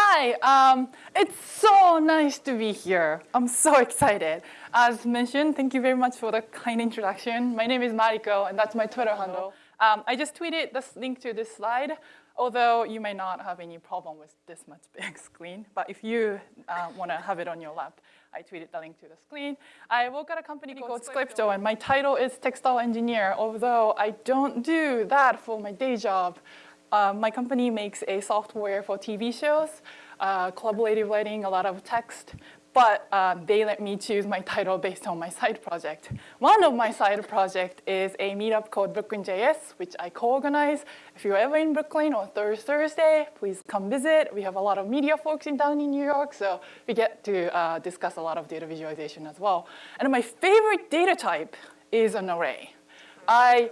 Hi, um, it's so nice to be here. I'm so excited. As mentioned, thank you very much for the kind introduction. My name is Mariko, and that's my Twitter handle. Um, I just tweeted this link to this slide, although you may not have any problem with this much big screen. But if you uh, want to have it on your lap, I tweeted the link to the screen. I work at a company called Scripto, and my title is textile engineer, although I don't do that for my day job. Uh, my company makes a software for TV shows, uh, collaborative writing, a lot of text, but uh, they let me choose my title based on my side project. One of my side project is a meetup called Brooklyn JS, which I co-organize. If you're ever in Brooklyn on Thursday, please come visit. We have a lot of media folks in down in New York, so we get to uh, discuss a lot of data visualization as well. And my favorite data type is an array. I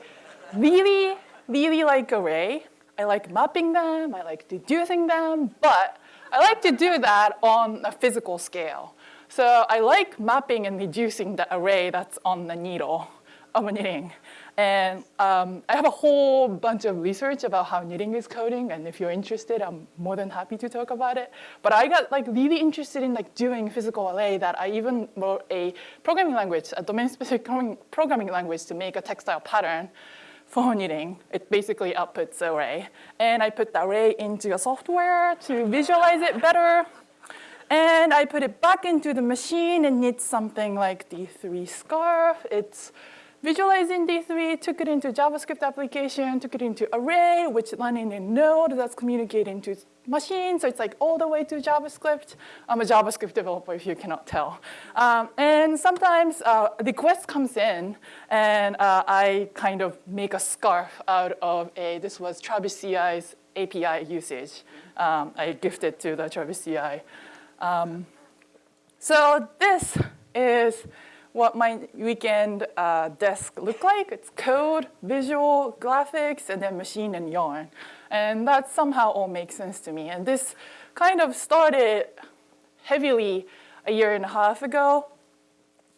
really, really like array. I like mapping them, I like deducing them, but I like to do that on a physical scale. So I like mapping and reducing the array that's on the needle of a knitting. And um, I have a whole bunch of research about how knitting is coding, and if you're interested, I'm more than happy to talk about it. But I got like really interested in like doing physical array that I even wrote a programming language, a domain-specific programming language to make a textile pattern knitting. It basically outputs array. And I put the array into a software to visualize it better. And I put it back into the machine and knit something like D3 scarf. It's visualized in D3, took it into JavaScript application, took it into array, which run in node that's communicating to machine, so it's like all the way to JavaScript. I'm a JavaScript developer if you cannot tell. Um, and sometimes uh, the quest comes in and uh, I kind of make a scarf out of a, this was Travis CI's API usage. Um, I gifted to the Travis CI. Um, so this is what my weekend uh, desk look like. It's code, visual, graphics, and then machine and yarn. And that somehow all makes sense to me. And this kind of started heavily a year and a half ago.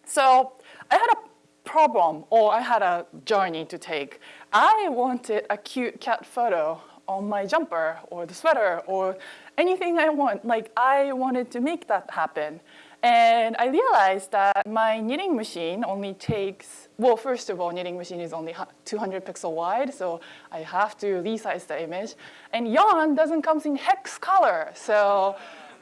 So I had a problem, or I had a journey to take. I wanted a cute cat photo on my jumper or the sweater or anything I want. Like I wanted to make that happen. And I realized that my knitting machine only takes, well, first of all, knitting machine is only 200 pixel wide, so I have to resize the image. And yarn doesn't come in hex color, so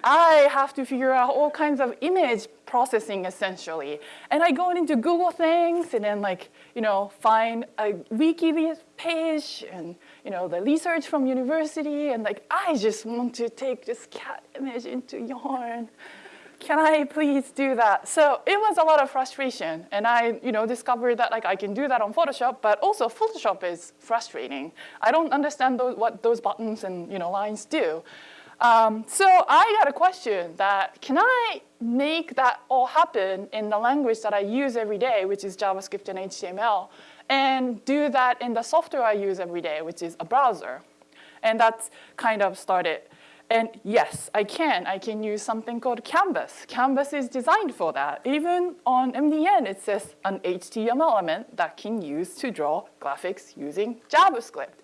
I have to figure out all kinds of image processing essentially. And I go into Google things and then like, you know, find a wiki page and, you know, the research from university and like, I just want to take this cat image into yarn can I please do that? So it was a lot of frustration. And I you know, discovered that like, I can do that on Photoshop, but also Photoshop is frustrating. I don't understand those, what those buttons and you know, lines do. Um, so I got a question that, can I make that all happen in the language that I use every day, which is JavaScript and HTML, and do that in the software I use every day, which is a browser? And that's kind of started and yes, I can. I can use something called Canvas. Canvas is designed for that. Even on MDN, it says an HTML element that can use to draw graphics using JavaScript.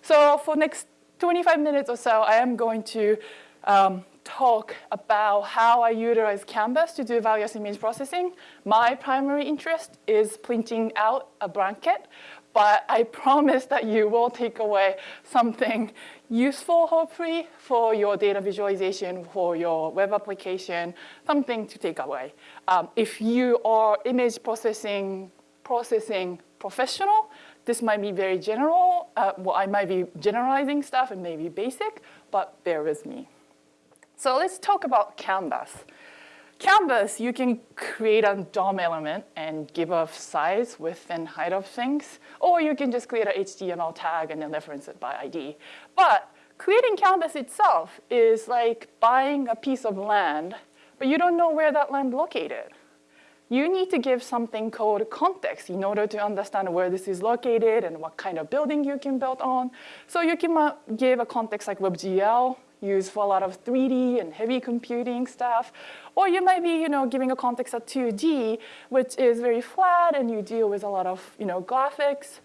So for next 25 minutes or so, I am going to um, talk about how I utilize Canvas to do various image processing. My primary interest is printing out a blanket, but I promise that you will take away something useful, hopefully, for your data visualization, for your web application, something to take away. Um, if you are image processing, processing professional, this might be very general. Uh, well, I might be generalizing stuff and maybe basic, but bear with me. So let's talk about Canvas. Canvas, you can create a DOM element and give a size, width, and height of things, or you can just create an HTML tag and then reference it by ID. But creating Canvas itself is like buying a piece of land, but you don't know where that land located. You need to give something called context in order to understand where this is located and what kind of building you can build on. So you can give a context like WebGL, used for a lot of 3D and heavy computing stuff. Or you might be, you know, giving a context of 2D, which is very flat and you deal with a lot of, you know, graphics.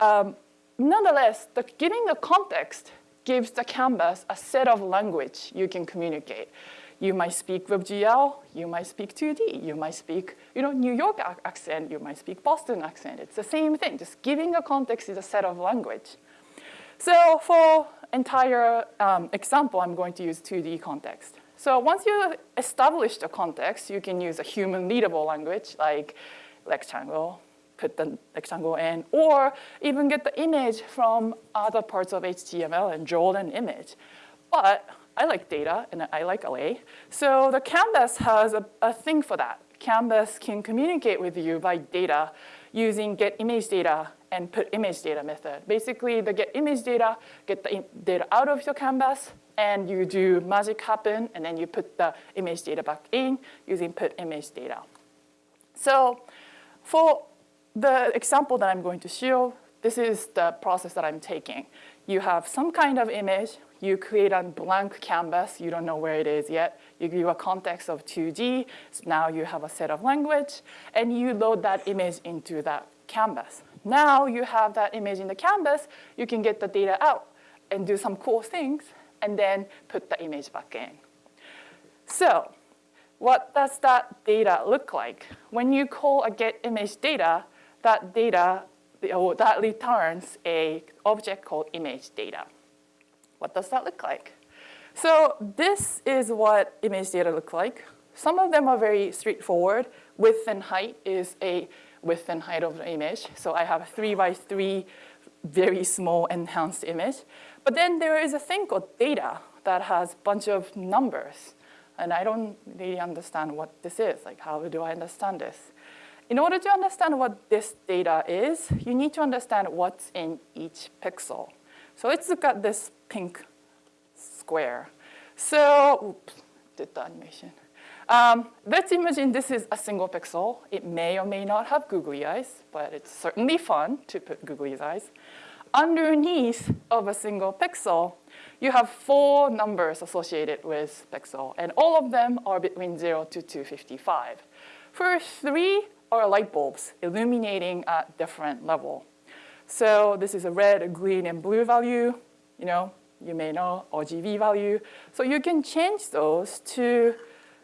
Um, nonetheless, the, giving the context gives the canvas a set of language you can communicate. You might speak WebGL, you might speak 2D, you might speak you know, New York accent, you might speak Boston accent. It's the same thing, just giving a context is a set of language. So for entire um, example, I'm going to use 2D context. So once you establish the context, you can use a human readable language like rectangle, put the rectangle in, or even get the image from other parts of HTML and draw an image. But I like data and I like array. So the Canvas has a, a thing for that. Canvas can communicate with you by data using get image data and put image data method. Basically, the get image data, get the data out of your canvas, and you do magic happen, and then you put the image data back in using put image data. So for the example that I'm going to show, this is the process that I'm taking. You have some kind of image, you create a blank canvas, you don't know where it is yet, you give a context of 2D, so now you have a set of language, and you load that image into that canvas. Now you have that image in the canvas, you can get the data out and do some cool things, and then put the image back in. So what does that data look like? When you call a get image data, that data, that returns a object called image data. What does that look like? So this is what image data look like. Some of them are very straightforward. Width and height is a width and height of the image. So I have a three by three very small enhanced image. But then there is a thing called data that has a bunch of numbers. And I don't really understand what this is. Like, how do I understand this? In order to understand what this data is, you need to understand what's in each pixel. So let's look at this pink square. So, oops, did the animation. Um, let's imagine this is a single pixel. It may or may not have googly eyes, but it's certainly fun to put googly eyes. Underneath of a single pixel, you have four numbers associated with pixel, and all of them are between 0 to 255. First three are light bulbs illuminating at different level. So this is a red, a green, and blue value. You know, you may know RGB value. So you can change those to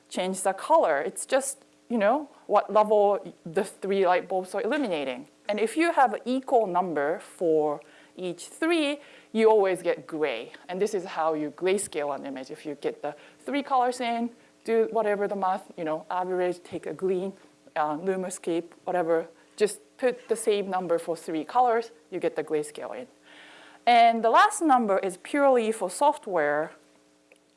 change the color. It's just, you know, what level the three light bulbs are illuminating. And if you have an equal number for each three, you always get gray. And this is how you grayscale an image. If you get the three colors in, do whatever the math, you know, average, take a green, uh, Lumascape, whatever, just put the same number for three colors, you get the grayscale in. And the last number is purely for software,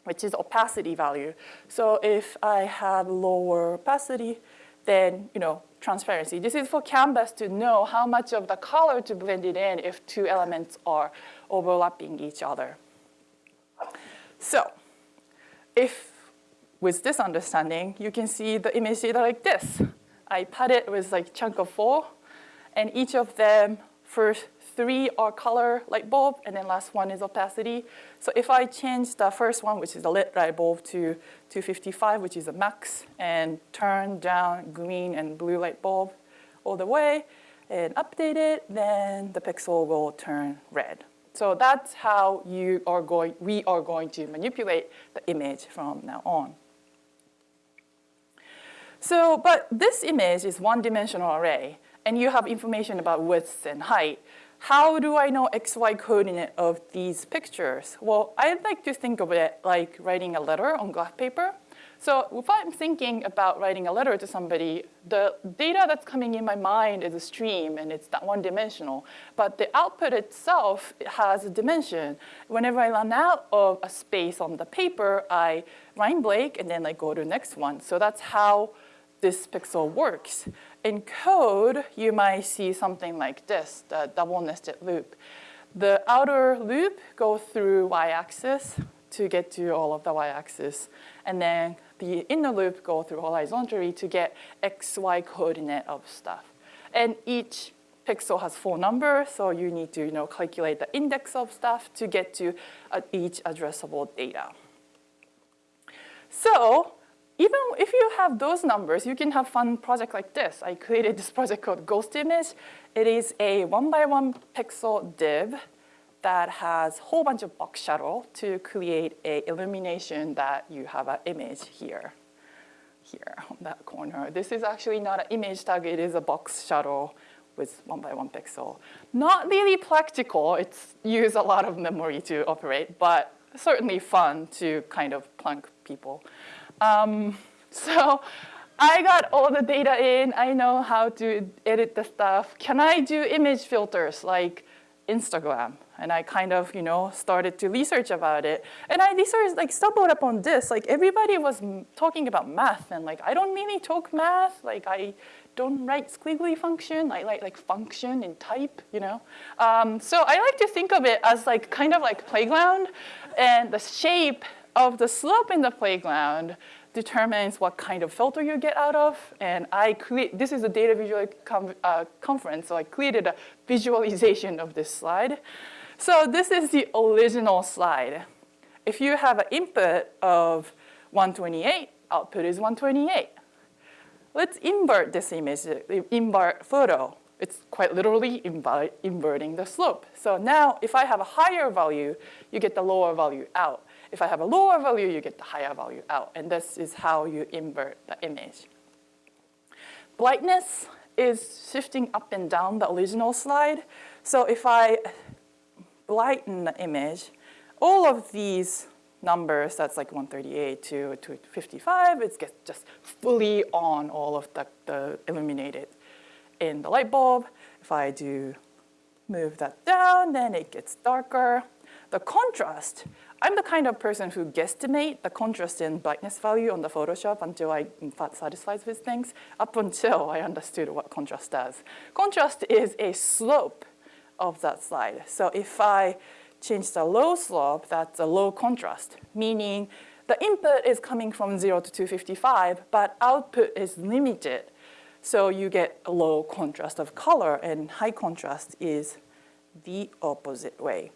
which is opacity value. So if I have lower opacity, then, you know, transparency. This is for Canvas to know how much of the color to blend it in if two elements are overlapping each other. So if with this understanding, you can see the image data like this. I pad it with like chunk of four, and each of them, first three are color light bulb, and then last one is opacity. So if I change the first one, which is the lit light bulb, to 255, which is a max, and turn down green and blue light bulb all the way, and update it, then the pixel will turn red. So that's how you are going, we are going to manipulate the image from now on. So, but this image is one-dimensional array, and you have information about width and height. How do I know XY coordinate of these pictures? Well, I like to think of it like writing a letter on graph paper. So if I'm thinking about writing a letter to somebody, the data that's coming in my mind is a stream and it's that one dimensional. But the output itself has a dimension. Whenever I run out of a space on the paper, I line break and then I go to the next one. So that's how this pixel works. In code, you might see something like this, the double nested loop. The outer loop goes through y-axis to get to all of the y-axis. And then the inner loop go through horizontally to get x, y coordinate of stuff. And each pixel has four numbers, so you need to you know, calculate the index of stuff to get to uh, each addressable data. So even if you have those numbers, you can have fun project like this. I created this project called Ghost Image. It is a one by one pixel div that has a whole bunch of box shadow to create a illumination that you have an image here, here on that corner. This is actually not an image tag, it is a box shadow with one by one pixel. Not really practical, it's use a lot of memory to operate, but certainly fun to kind of plunk people. Um, so I got all the data in, I know how to edit the stuff. Can I do image filters like Instagram? And I kind of, you know, started to research about it. And I researched, like, stumbled upon this. Like, everybody was talking about math. And, like, I don't really talk math. Like, I don't write squiggly function. I like, like function and type, you know. Um, so I like to think of it as, like, kind of like playground. And the shape of the slope in the playground determines what kind of filter you get out of. And I create, this is a data visual uh, conference, so I created a visualization of this slide. So this is the original slide. If you have an input of 128, output is 128. Let's invert this image, invert photo. It's quite literally inverting the slope. So now if I have a higher value, you get the lower value out. If I have a lower value, you get the higher value out. And this is how you invert the image. Brightness is shifting up and down the original slide. So if I brighten the image, all of these numbers, that's like 138 to 255, it gets just fully on all of the, the illuminated in the light bulb. If I do move that down, then it gets darker. The contrast, I'm the kind of person who guesstimate the contrast in brightness value on the Photoshop until I'm satisfied with things, up until I understood what contrast does. Contrast is a slope of that slide. So if I change the low slope, that's a low contrast, meaning the input is coming from 0 to 255, but output is limited. So you get a low contrast of color, and high contrast is the opposite way.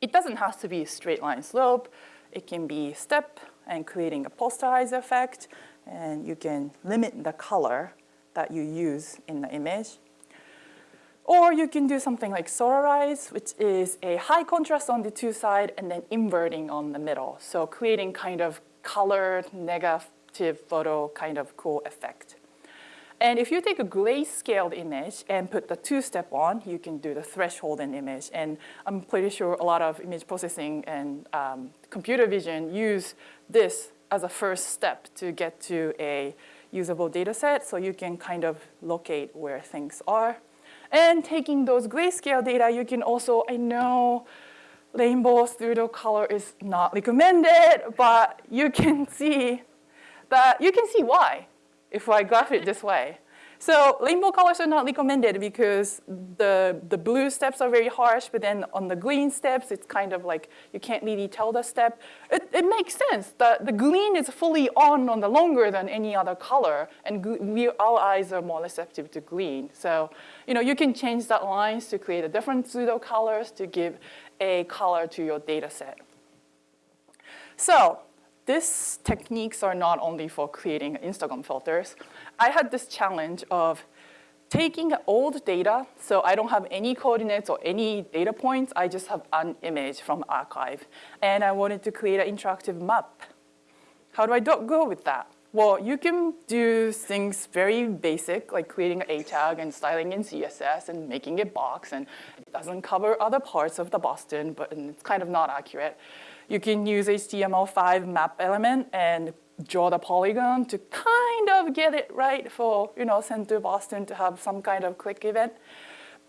It doesn't have to be a straight line slope. It can be step and creating a posterizer effect, and you can limit the color that you use in the image. Or you can do something like solarize, which is a high contrast on the two side and then inverting on the middle. So creating kind of colored negative photo kind of cool effect. And if you take a grayscaled image and put the two-step on, you can do the threshold in image. And I'm pretty sure a lot of image processing and um, computer vision use this as a first step to get to a usable data set so you can kind of locate where things are. And taking those grayscale data, you can also, I know rainbow pseudo color is not recommended, but you can see that, you can see why if I graph it this way. So rainbow colors are not recommended because the, the blue steps are very harsh, but then on the green steps, it's kind of like you can't really tell the step. It, it makes sense. The, the green is fully on on the longer than any other color, and we, our eyes are more receptive to green. So you, know, you can change that lines to create a different pseudo colors to give a color to your data set. So these techniques are not only for creating Instagram filters. I had this challenge of taking old data, so I don't have any coordinates or any data points, I just have an image from archive. And I wanted to create an interactive map. How do I go with that? Well, you can do things very basic, like creating an A tag and styling in CSS and making it box, and it doesn't cover other parts of the Boston, but it's kind of not accurate. You can use HTML5 map element and draw the polygon to kind of get it right for, you know, send to Boston to have some kind of click event.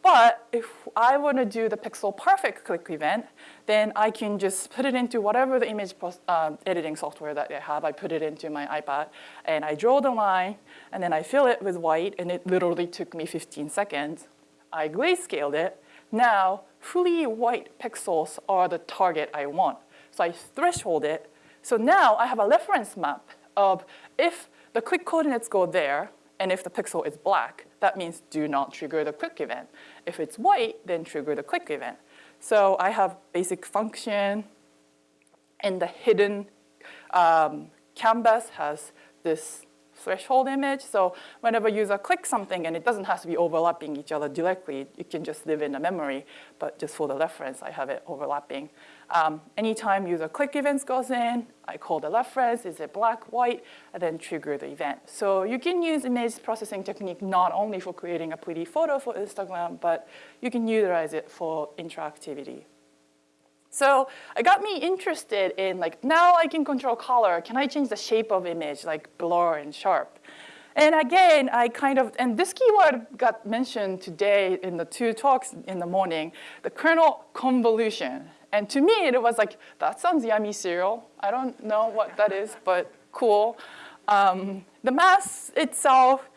But if I want to do the pixel perfect click event, then I can just put it into whatever the image uh, editing software that I have. I put it into my iPad, and I draw the line, and then I fill it with white, and it literally took me 15 seconds. I grayscaled it. Now, fully white pixels are the target I want. So I threshold it. So now I have a reference map of if the click coordinates go there, and if the pixel is black, that means do not trigger the click event. If it's white, then trigger the click event. So I have basic function, and the hidden um, canvas has this threshold image. So whenever user clicks something, and it doesn't have to be overlapping each other directly, you can just live in the memory, but just for the reference, I have it overlapping. Um, anytime user click events goes in, I call the reference, is it black, white, and then trigger the event. So you can use image processing technique not only for creating a pretty photo for Instagram, but you can utilize it for interactivity. So it got me interested in like, now I can control color. Can I change the shape of image, like blur and sharp? And again, I kind of, and this keyword got mentioned today in the two talks in the morning, the kernel convolution. And to me, it was like, that sounds yummy cereal. I don't know what that is, but cool. Um, the math itself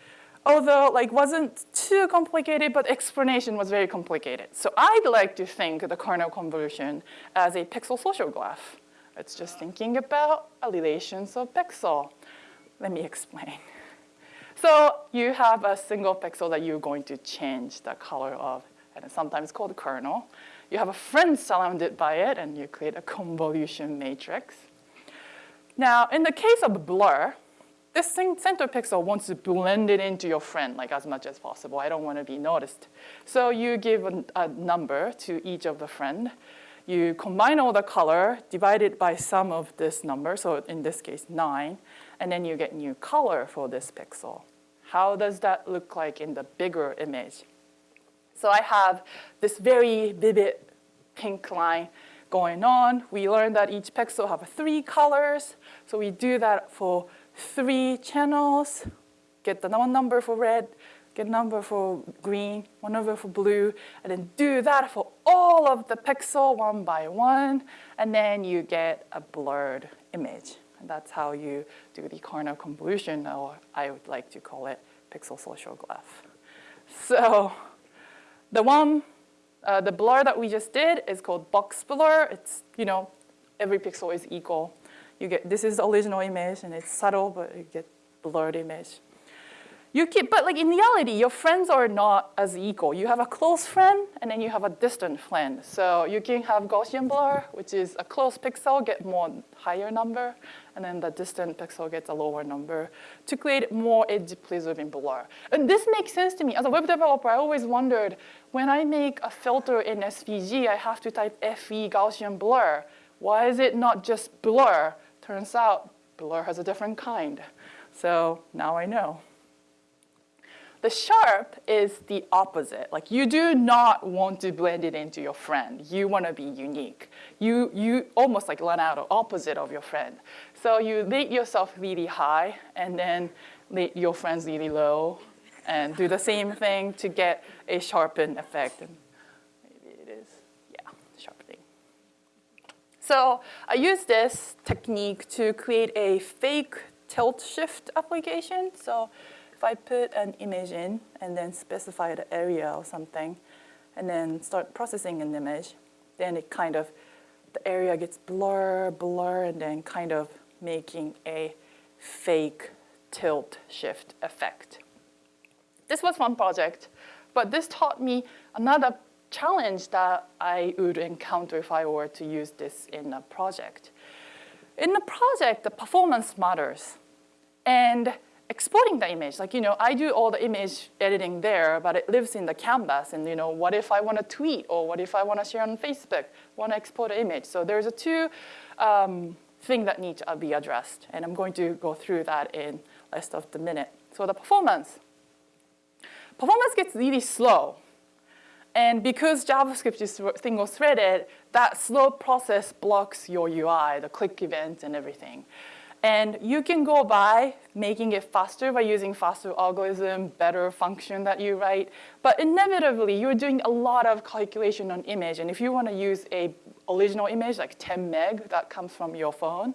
although like wasn't too complicated, but explanation was very complicated. So I'd like to think the kernel convolution as a pixel social graph. It's just thinking about relations of pixel. Let me explain. So you have a single pixel that you're going to change the color of, and it's sometimes called kernel. You have a friend surrounded by it, and you create a convolution matrix. Now, in the case of blur, this center pixel wants to blend it into your friend like as much as possible. I don't want to be noticed. So you give a, a number to each of the friend. You combine all the color, divide it by sum of this number, so in this case nine, and then you get new color for this pixel. How does that look like in the bigger image? So I have this very vivid pink line going on. We learned that each pixel have three colors. So we do that for three channels, get the one number for red, get a number for green, one number for blue, and then do that for all of the pixel one by one, and then you get a blurred image. And that's how you do the kernel convolution, or I would like to call it pixel social graph. So the one, uh, the blur that we just did is called box blur. It's, you know, every pixel is equal you get, this is the original image and it's subtle, but you get blurred image. You keep, but like in reality, your friends are not as equal. You have a close friend and then you have a distant friend. So you can have Gaussian blur, which is a close pixel get more higher number, and then the distant pixel gets a lower number to create more edge preserving blur. And this makes sense to me. As a web developer, I always wondered, when I make a filter in SVG, I have to type FE Gaussian blur. Why is it not just blur? Turns out blur has a different kind. So now I know. The sharp is the opposite. Like you do not want to blend it into your friend. You want to be unique. You, you almost like run out of opposite of your friend. So you rate yourself really high and then rate your friends really low and do the same thing to get a sharpened effect. And maybe it is, yeah, sharpening. So I use this technique to create a fake tilt shift application. So if I put an image in and then specify the area or something, and then start processing an image, then it kind of, the area gets blur, blur, and then kind of making a fake tilt shift effect. This was one project, but this taught me another challenge that I would encounter if I were to use this in a project. In the project, the performance matters. And exporting the image, like, you know, I do all the image editing there, but it lives in the canvas. And, you know, what if I want to tweet or what if I want to share on Facebook, want to export an image? So there's a two um, thing that need to be addressed. And I'm going to go through that in less of the minute. So the performance. Performance gets really slow and because JavaScript is single-threaded, that slow process blocks your UI, the click events and everything. And you can go by making it faster by using faster algorithm, better function that you write. But inevitably, you're doing a lot of calculation on image. And if you want to use a original image, like 10 meg that comes from your phone,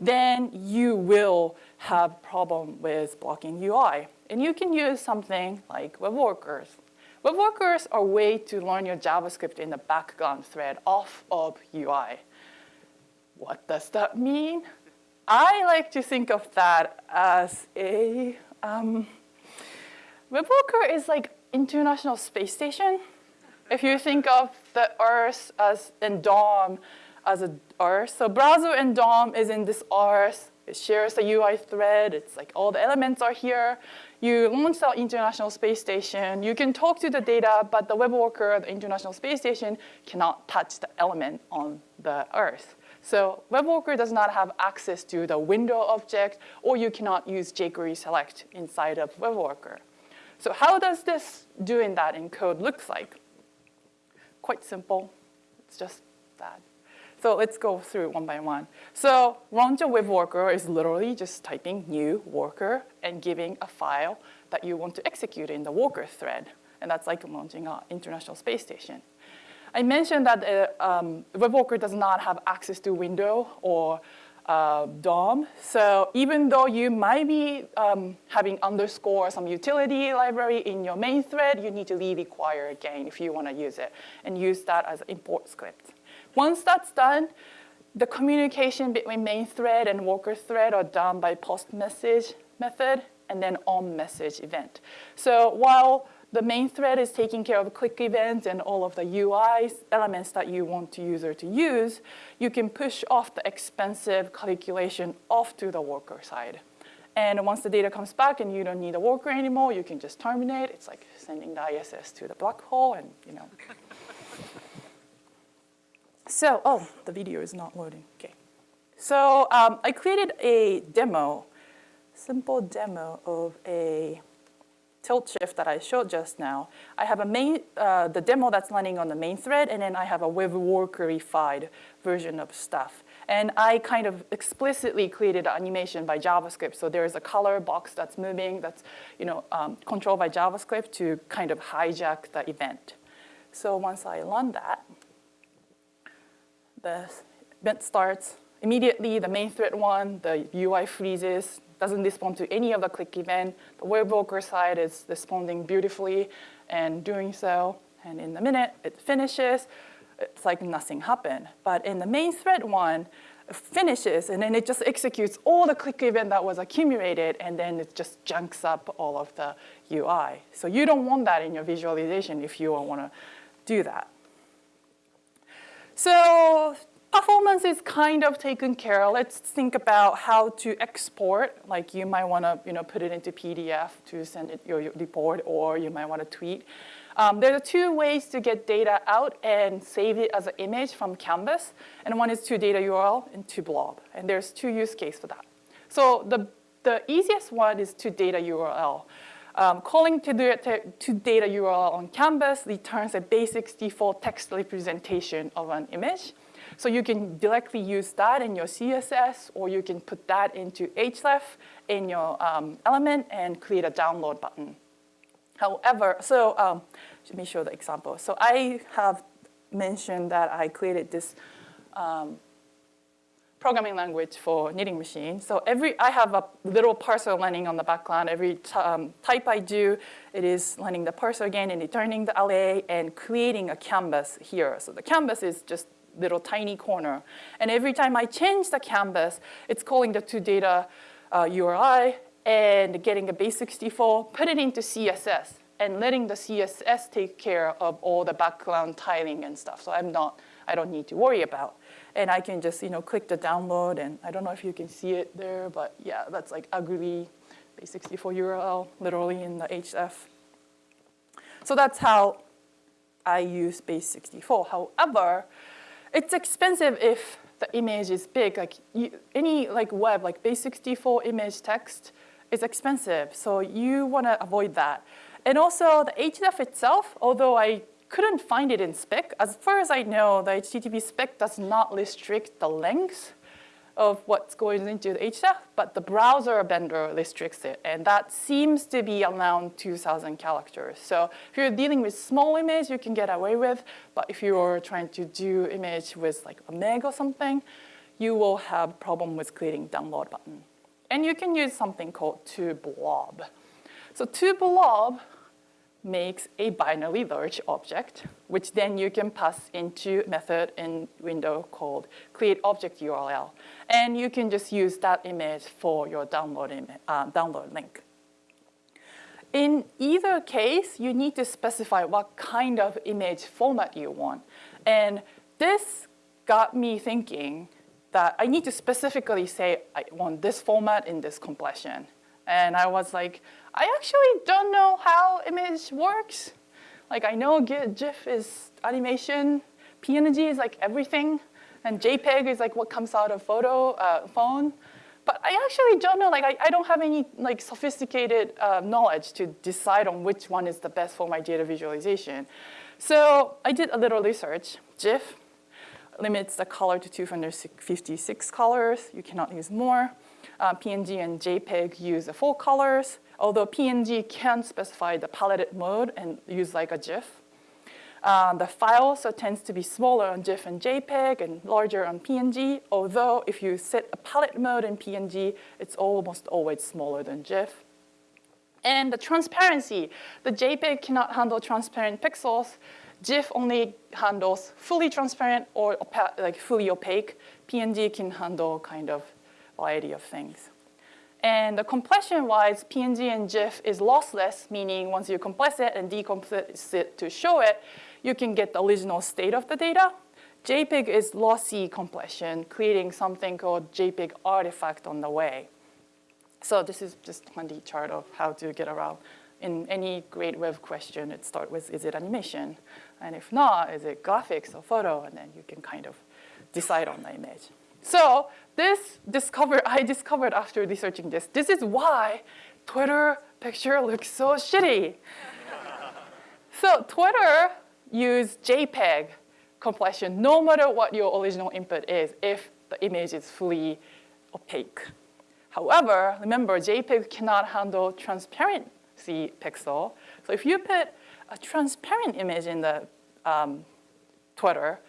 then you will have problem with blocking UI. And you can use something like web workers Web workers are a way to learn your JavaScript in the background thread off of UI. What does that mean? I like to think of that as a, um, web worker is like International Space Station. If you think of the Earth as, and DOM as a Earth, so browser and DOM is in this Earth, it shares the UI thread. It's like all the elements are here. You launch the International Space Station. You can talk to the data, but the web worker, the International Space Station, cannot touch the element on the Earth. So web worker does not have access to the window object, or you cannot use jQuery select inside of web worker. So how does this doing that in code looks like? Quite simple. It's just that. So let's go through one by one. So launch a web worker is literally just typing new worker and giving a file that you want to execute in the worker thread. And that's like launching an International Space Station. I mentioned that uh, um, does not have access to window or uh, DOM. So even though you might be um, having underscore some utility library in your main thread, you need to leave require again if you want to use it and use that as import script. Once that's done, the communication between main thread and worker thread are done by post message method and then on message event. So while the main thread is taking care of click events and all of the UI elements that you want the user to use, you can push off the expensive calculation off to the worker side. And once the data comes back and you don't need a worker anymore, you can just terminate. It's like sending the ISS to the black hole and, you know. So, oh, the video is not loading. Okay. So um, I created a demo, simple demo of a tilt shift that I showed just now. I have a main, uh, the demo that's running on the main thread, and then I have a web workerified version of stuff. And I kind of explicitly created animation by JavaScript. So there's a color box that's moving, that's you know, um, controlled by JavaScript to kind of hijack the event. So once I run that, the event starts. Immediately, the main thread one, the UI freezes, doesn't respond to any of the click event. The web worker side is responding beautifully and doing so. And in the minute it finishes, it's like nothing happened. But in the main thread one, finishes and then it just executes all the click event that was accumulated and then it just junks up all of the UI. So you don't want that in your visualization if you want to do that. So performance is kind of taken care of. Let's think about how to export. Like you might want to you know, put it into PDF to send it your, your report, or you might want to tweet. Um, there are two ways to get data out and save it as an image from Canvas. And one is to data URL and to blob. And there's two use cases for that. So the, the easiest one is to data URL. Um, calling to, to data URL on Canvas returns a basic default text representation of an image. So you can directly use that in your CSS, or you can put that into href in your um, element and create a download button. However, so um, let me show the example. So I have mentioned that I created this um, programming language for knitting machine. So every, I have a little parser learning on the background. Every um, type I do, it is learning the parser again and returning the array and creating a canvas here. So the canvas is just little tiny corner. And every time I change the canvas, it's calling the two data uh, URI and getting a base64, put it into CSS and letting the CSS take care of all the background tiling and stuff. So I'm not, I don't need to worry about and I can just you know click the download and I don't know if you can see it there, but yeah, that's like ugly base64 URL literally in the HF. So that's how I use base64. However, it's expensive if the image is big. Like you, any like web, like base64 image text is expensive. So you want to avoid that. And also the href itself, although I couldn't find it in spec. As far as I know, the HTTP spec does not restrict the length of what's going into the href, but the browser vendor restricts it, and that seems to be around 2,000 characters. So if you're dealing with small image, you can get away with, but if you're trying to do image with like a meg or something, you will have problem with creating download button. And you can use something called to-blob. So to-blob makes a binary large object, which then you can pass into method in window called create object URL. And you can just use that image for your download, uh, download link. In either case, you need to specify what kind of image format you want. And this got me thinking, that I need to specifically say I want this format in this compression. And I was like, I actually don't know how image works. Like I know GIF is animation, PNG is like everything, and JPEG is like what comes out of photo uh, phone. But I actually don't know, like I, I don't have any like sophisticated uh, knowledge to decide on which one is the best for my data visualization. So I did a little research. GIF limits the color to 256 colors. You cannot use more. Uh, PNG and JPEG use the full colors, although PNG can specify the palette mode and use like a GIF. Uh, the file also tends to be smaller on GIF and JPEG and larger on PNG, although if you set a palette mode in PNG, it's almost always smaller than GIF. And the transparency, the JPEG cannot handle transparent pixels. GIF only handles fully transparent or like fully opaque. PNG can handle kind of variety of things. And the compression-wise, PNG and GIF is lossless, meaning once you compress it and decompress it to show it, you can get the original state of the data. JPEG is lossy compression, creating something called JPEG artifact on the way. So this is just a handy chart of how to get around. In any great web question, it starts with, is it animation? And if not, is it graphics or photo? And then you can kind of decide on the image. So this discovered, I discovered after researching this, this is why Twitter picture looks so shitty. so Twitter use JPEG compression no matter what your original input is if the image is fully opaque. However, remember JPEG cannot handle transparency pixel. So if you put a transparent image in the um, Twitter,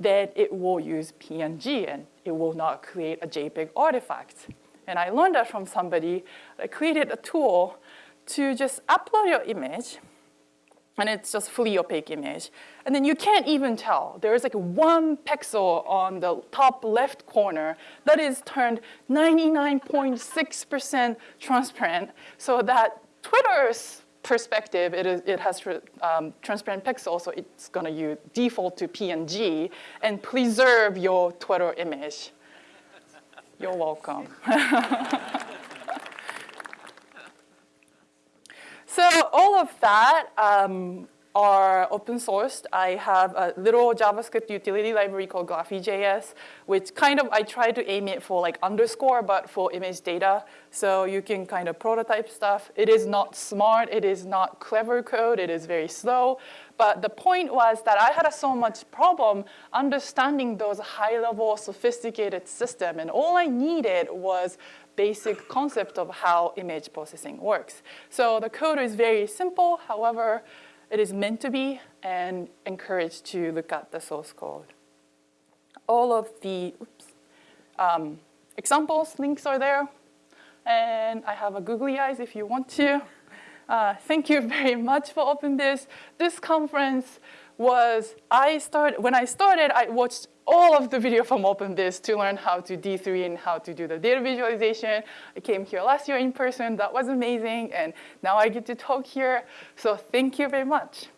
then it will use PNG and it will not create a JPEG artifact. And I learned that from somebody that created a tool to just upload your image and it's just fully opaque image. And then you can't even tell. There is like one pixel on the top left corner that is turned 99.6% transparent so that Twitter's perspective, it, is, it has um, transparent pixel, so it's gonna use default to PNG and preserve your Twitter image. You're welcome. So all of that um, are open sourced. I have a little JavaScript utility library called Graphy.js, which kind of I try to aim it for like underscore, but for image data. So you can kind of prototype stuff. It is not smart. It is not clever code. It is very slow. But the point was that I had so much problem understanding those high-level sophisticated system, and all I needed was basic concept of how image processing works. So the code is very simple, however, it is meant to be and encouraged to look at the source code. All of the oops, um, examples, links are there. And I have a googly eyes if you want to. Uh, thank you very much for OpenVis. This This conference was, I started, when I started, I watched all of the video from OpenVis to learn how to D3 and how to do the data visualization. I came here last year in person. That was amazing. And now I get to talk here. So thank you very much.